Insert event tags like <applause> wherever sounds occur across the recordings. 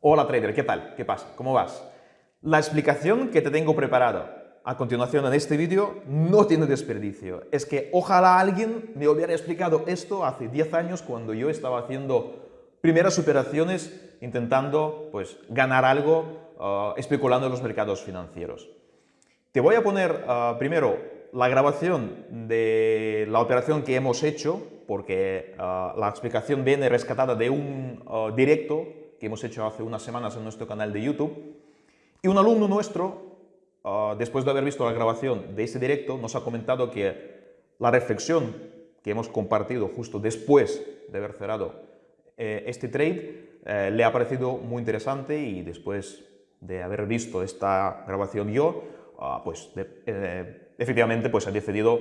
Hola trader, ¿qué tal? ¿Qué pasa? ¿Cómo vas? La explicación que te tengo preparada a continuación en este vídeo no tiene desperdicio. Es que ojalá alguien me hubiera explicado esto hace 10 años cuando yo estaba haciendo primeras operaciones intentando pues, ganar algo uh, especulando en los mercados financieros. Te voy a poner uh, primero la grabación de la operación que hemos hecho, porque uh, la explicación viene rescatada de un directo que hemos hecho hace unas semanas en nuestro canal de YouTube. Y un alumno nuestro, ah, después de haber visto la grabación de ese directo, nos ha comentado que la reflexión que hemos compartido justo después de haber cerrado eh, este trade eh, le ha parecido muy interesante y después de haber visto esta grabación yo, ah, pues eh, efectivamente pues ha decidido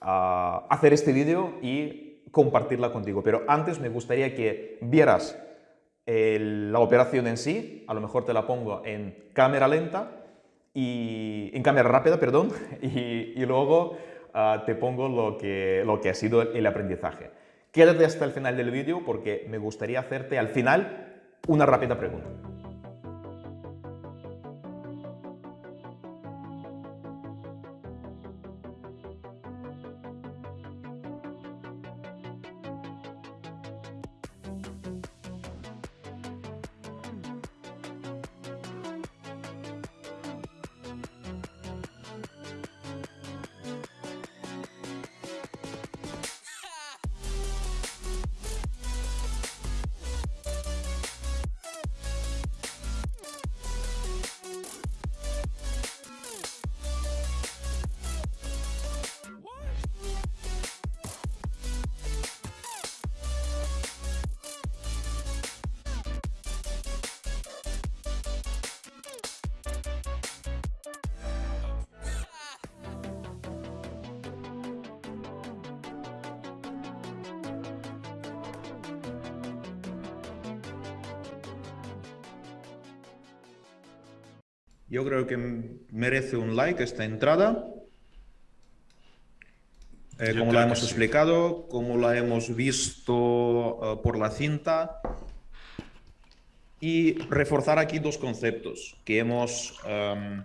ah, hacer este vídeo y compartirla contigo. Pero antes me gustaría que vieras la operación en sí, a lo mejor te la pongo en cámara lenta, y, en cámara rápida, perdón, <laughs> y, luego ah, te pongo lo que, lo que ha sido el aprendizaje. Quédate hasta el final del vídeo porque me gustaría hacerte al final una rápida pregunta. Yo creo que merece un like esta entrada. Eh, como la hemos explicado, como la hemos visto eh, por la cinta. Y reforzar aquí dos conceptos que hemos em,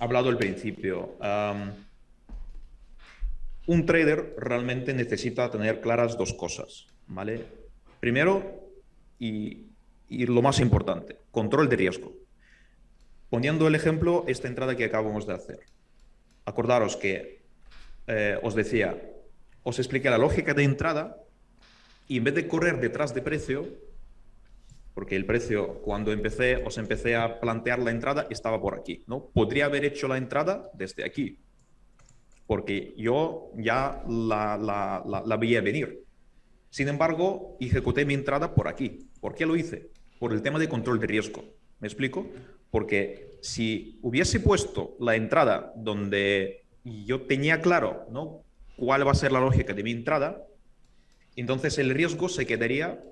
hablado al principio. Em, un trader realmente necesita tener claras dos cosas. ¿vale? Primero, y lo más importante, control de riesgo. Poniendo el ejemplo, esta entrada que acabamos de hacer. Acordaros que eh, os decía, os expliqué la lógica de entrada y en vez de correr detrás de precio, porque el precio cuando empecé, os empecé a plantear la entrada, estaba por aquí. ¿no? Podría haber hecho la entrada desde aquí, porque yo ya la, la, veía venir. Sin embargo, ejecuté mi entrada por aquí. ¿Por qué lo hice? Por el tema de control de riesgo. ¿Me explico? Porque si hubiese puesto la entrada donde yo tenía claro ¿no? cuál va a ser la lógica de mi entrada, entonces el riesgo se quedaría,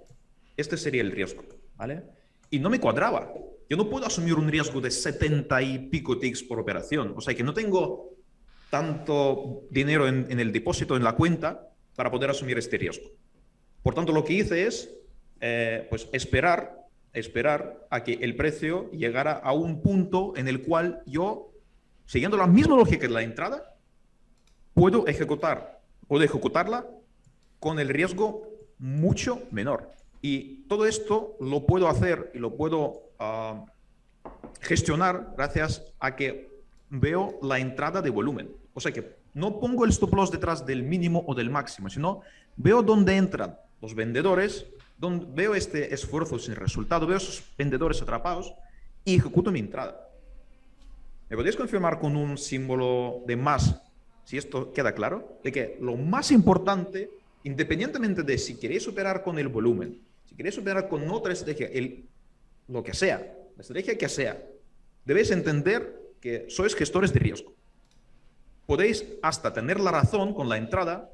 este sería el riesgo, ¿vale? Y no me cuadraba. Yo no puedo asumir un riesgo de 70 y pico ticks por operación. O sea que no tengo tanto dinero en, el depósito, en la cuenta, para poder asumir este riesgo. Por tanto, lo que hice es eh, pues esperar esperar a que el precio llegara a un punto en el cual yo, siguiendo la misma lógica de la entrada, puedo ejecutar, puedo ejecutarla con el riesgo mucho menor. Y todo esto lo puedo hacer y lo puedo ah, gestionar gracias a que veo la entrada de volumen. O sea que no pongo el stop loss detrás del mínimo o del máximo, sino veo dónde entran los vendedores donde veo este esfuerzo sin resultado, veo esos vendedores atrapados y ejecuto mi entrada. ¿Me podéis confirmar con un símbolo de más, si esto queda claro? De que lo más importante, independientemente de si queréis operar con el volumen, si queréis operar con otra estrategia, el, lo que sea, la estrategia que sea, debéis entender que sois gestores de riesgo. Podéis hasta tener la razón con la entrada,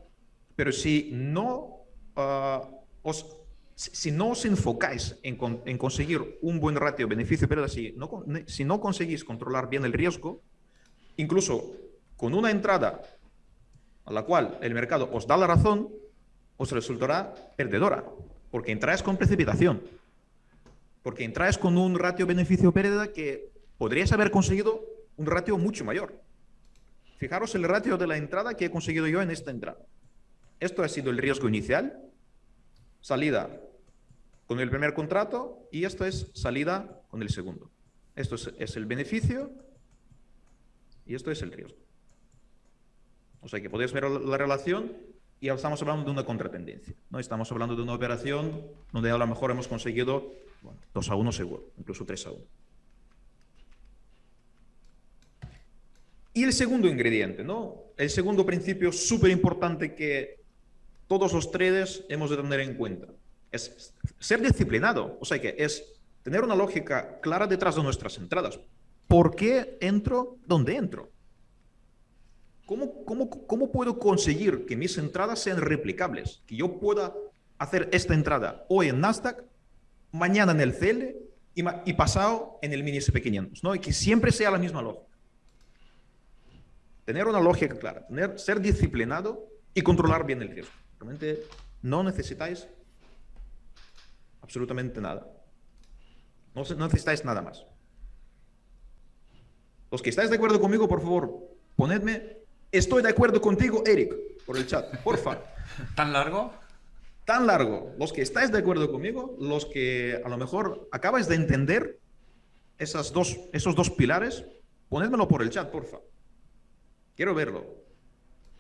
pero si no uh, os si no os enfocáis en, conseguir un buen ratio beneficio-pérdida, si no, si no conseguís controlar bien el riesgo, incluso con una entrada a la cual el mercado os da la razón, os resultará perdedora, porque entráis con precipitación. Porque entráis con un ratio beneficio-pérdida que podrías haber conseguido un ratio mucho mayor. Fijaros el ratio de la entrada que he conseguido yo en esta entrada. Esto ha sido el riesgo inicial, salida con el primer contrato y esto es salida con el segundo. Esto es, el beneficio y esto es el riesgo. O sea que podéis ver la relación y estamos hablando de una contratendencia. ¿no? Estamos hablando de una operación donde a lo mejor hemos conseguido 2 a 1 seguro, incluso 3 a 1. Y el segundo ingrediente, ¿no? El segundo principio súper importante que todos los traders hemos de tener en cuenta es ser disciplinado. O sea que es tener una lógica clara detrás de nuestras entradas. ¿Por qué entro? ¿Dónde entro? ¿Cómo, cómo, cómo puedo conseguir que mis entradas sean replicables? Que yo pueda hacer esta entrada hoy en Nasdaq, mañana en el CL y, y pasado en el mini SP500, ¿no? Y que siempre sea la misma lógica. Tener una lógica clara, tener, ser disciplinado y controlar bien el riesgo. Realmente no necesitáis absolutamente nada. No, necesitáis nada más. Los que estáis de acuerdo conmigo, por favor, ponedme, estoy de acuerdo contigo, Eric, por el chat, porfa. <laughs> ¿Tan largo? Tan largo. Los que estáis de acuerdo conmigo, los que a lo mejor acabáis de entender esas dos, esos dos pilares, ponedmelo por el chat, porfa. Quiero verlo.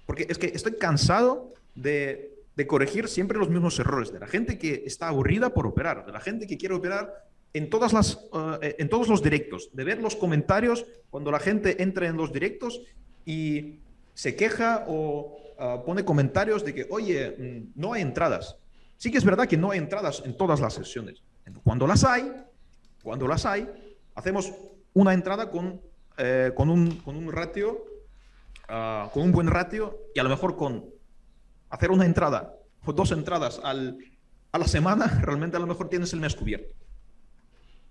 Porque es que estoy cansado de, de corregir siempre los mismos errores, de la gente que está aburrida por operar, de la gente que quiere operar en, todas las, eh, en todos los directos, de ver los comentarios cuando la gente entra en los directos y se queja o ah, pone comentarios de que, oye, mm, no hay entradas. Sí que es verdad que no hay entradas en todas las sesiones. Cuando las hay, cuando las hay, hacemos una entrada con, eh, con, un, con un ratio, ah, con un buen ratio y a lo mejor con hacer una entrada o dos entradas al, a la semana, <laughs> realmente a lo mejor tienes el mes cubierto.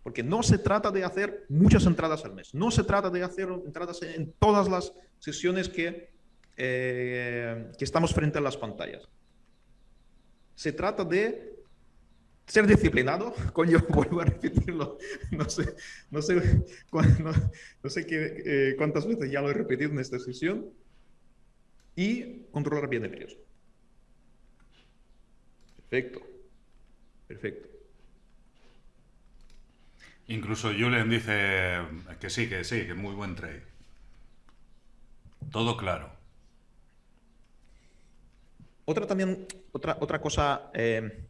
Porque no se trata de hacer muchas entradas al mes, no se trata de hacer entradas en todas las sesiones que, eh, que estamos frente a las pantallas. Se trata de ser disciplinado, <laughs> coño, <laughs> vuelvo a repetirlo, no sé, no sé, no, sé qué, eh, cuántas veces ya lo he repetido en esta sesión, y controlar bien el riesgo. Perfecto, perfecto. Incluso Julian dice que sí, que sí, que muy buen trade. Todo claro. Otra también, otra, otra cosa eh,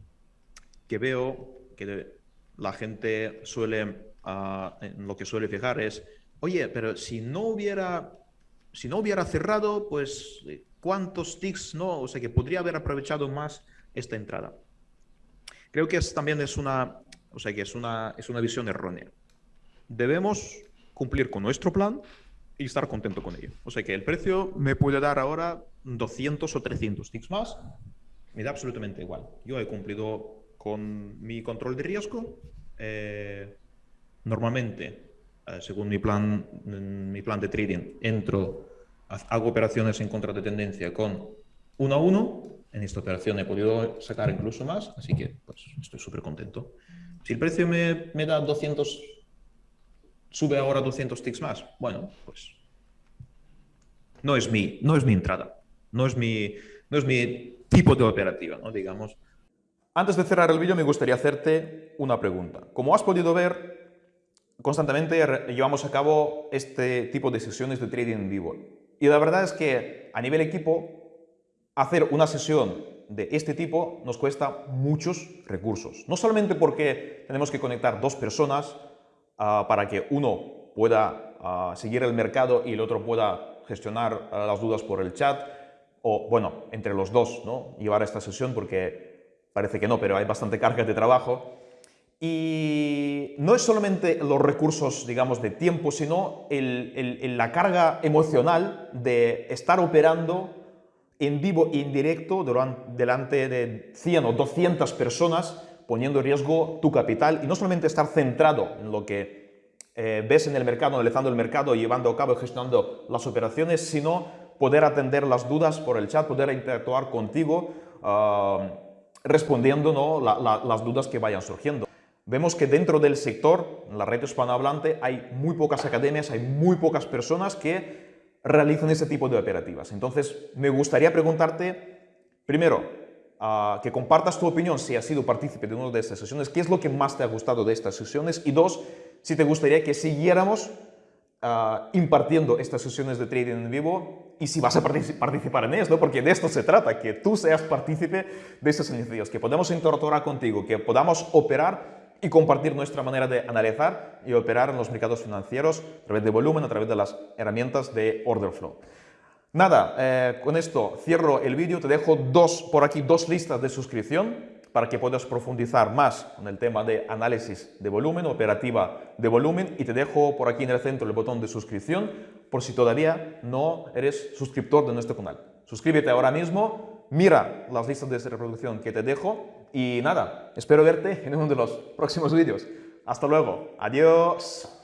que veo que la gente suele, ah, en lo que suele fijar es, oye, pero si no hubiera, si no hubiera cerrado, pues cuántos ticks, no, o sea que podría haber aprovechado más esta entrada. Creo que también es una, o sea que es una, es una visión errónea. Debemos cumplir con nuestro plan y estar contento con ello. O sea que el precio me puede dar ahora 200 o 300 ticks más, me da absolutamente igual. Yo he cumplido con mi control de riesgo. Eh, normalmente, eh, según mi plan, mi plan de trading, entro, hago operaciones en contra de tendencia con 1 a 1. En esta operación he podido sacar incluso más, así que pues, estoy súper contento. Si el precio me, da 200, sube ahora 200 ticks más, bueno, pues no es mi, no es mi entrada, no es mi, no es mi tipo de operativa, ¿no? digamos. Antes de cerrar el vídeo me gustaría hacerte una pregunta. Como has podido ver, constantemente llevamos a cabo este tipo de sesiones de trading en vivo. Y la verdad es que a nivel equipo, hacer una sesión de este tipo nos cuesta muchos recursos. No solamente porque tenemos que conectar dos personas ah, para que uno pueda ah, seguir el mercado y el otro pueda gestionar ah, las dudas por el chat, o bueno, entre los dos, ¿no? llevar esta sesión porque parece que no, pero hay bastante carga de trabajo. Y no es solamente los recursos, digamos, de tiempo, sino la carga emocional de estar operando en vivo e en directo delante de 100 o 200 personas, poniendo en riesgo tu capital y no solamente estar centrado en lo que eh, ves en el mercado, analizando el mercado, llevando a cabo y gestionando las operaciones, sino poder atender las dudas por el chat, poder interactuar contigo, ah, respondiendo ¿no? las dudas que vayan surgiendo. Vemos que dentro del sector, en la red hispanohablante, hay muy pocas academias, hay muy pocas personas que realizan ese tipo de operativas. Entonces, me gustaría preguntarte, primero, ah, que compartas tu opinión si has sido partícipe de una de estas sesiones, qué es lo que más te ha gustado de estas sesiones y dos, si te gustaría que siguiéramos ah, impartiendo estas sesiones de trading en vivo y si vas a participar en esto, porque de esto se trata, que tú seas partícipe de estas iniciativas, que podamos interactuar contigo, que podamos operar y compartir nuestra manera de analizar y operar en los mercados financieros a través de volumen, a través de las herramientas de order flow. Nada, eh, con esto cierro el vídeo, te dejo dos, por aquí dos listas de suscripción para que puedas profundizar más en el tema de análisis de volumen, operativa de volumen y te dejo por aquí en el centro el botón de suscripción por si todavía no eres suscriptor de nuestro canal. Suscríbete ahora mismo, mira las listas de reproducción que te dejo y nada, espero verte en uno de los próximos vídeos. Hasta luego. Adiós.